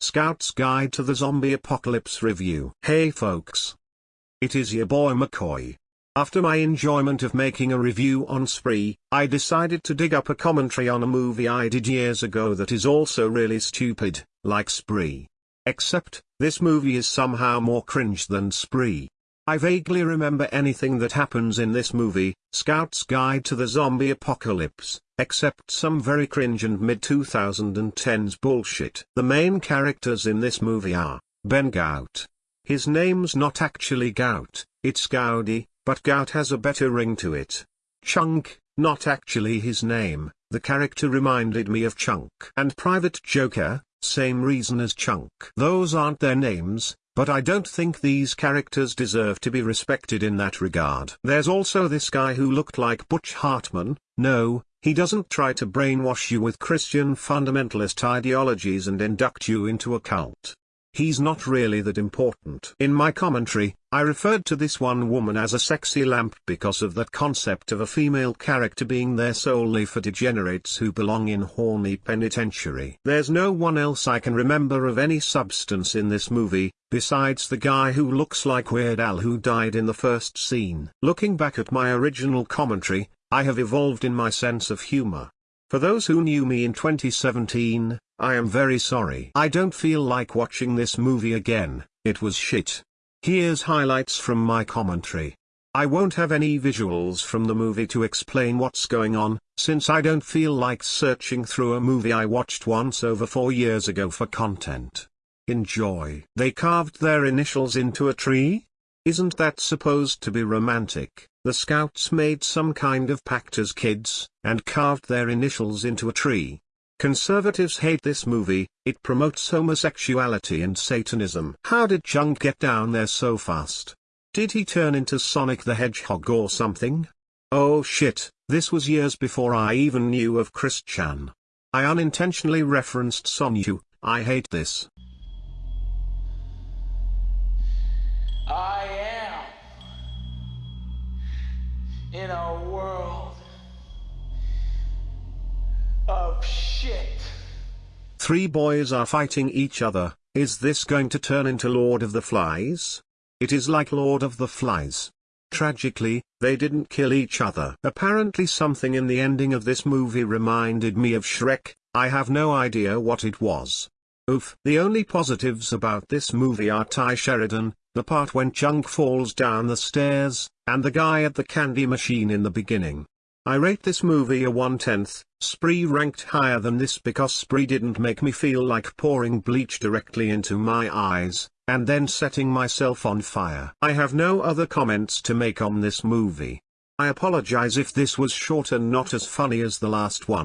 Scout's Guide to the Zombie Apocalypse Review. Hey folks. It is your boy McCoy. After my enjoyment of making a review on Spree, I decided to dig up a commentary on a movie I did years ago that is also really stupid, like Spree. Except, this movie is somehow more cringe than Spree. I vaguely remember anything that happens in this movie, Scout's Guide to the Zombie Apocalypse, except some very cringe and mid-2010s bullshit. The main characters in this movie are, Ben Gout. His name's not actually Gout, it's Goudy, but Gout has a better ring to it. Chunk, not actually his name, the character reminded me of Chunk. And Private Joker, same reason as Chunk. Those aren't their names, but I don't think these characters deserve to be respected in that regard. There's also this guy who looked like Butch Hartman, no, he doesn't try to brainwash you with Christian fundamentalist ideologies and induct you into a cult. He's not really that important. In my commentary, I referred to this one woman as a sexy lamp because of that concept of a female character being there solely for degenerates who belong in horny penitentiary. There's no one else I can remember of any substance in this movie, besides the guy who looks like Weird Al who died in the first scene. Looking back at my original commentary, I have evolved in my sense of humor. For those who knew me in 2017, I am very sorry. I don't feel like watching this movie again, it was shit. Here's highlights from my commentary. I won't have any visuals from the movie to explain what's going on, since I don't feel like searching through a movie I watched once over four years ago for content. Enjoy. They carved their initials into a tree? Isn't that supposed to be romantic? The scouts made some kind of pact as kids, and carved their initials into a tree. Conservatives hate this movie, it promotes homosexuality and Satanism. How did Chunk get down there so fast? Did he turn into Sonic the Hedgehog or something? Oh shit, this was years before I even knew of Chris Chan. I unintentionally referenced Sonichu, I hate this. I am in a world of shit. Three boys are fighting each other, is this going to turn into Lord of the Flies? It is like Lord of the Flies. Tragically, they didn't kill each other. Apparently something in the ending of this movie reminded me of Shrek, I have no idea what it was. Oof. The only positives about this movie are Tye Sheridan, the part when Chunk falls down the stairs, and the guy at the candy machine in the beginning. I rate this movie a one-tenth, Spree ranked higher than this because Spree didn't make me feel like pouring bleach directly into my eyes, and then setting myself on fire. I have no other comments to make on this movie. I apologize if this was short and not as funny as the last one.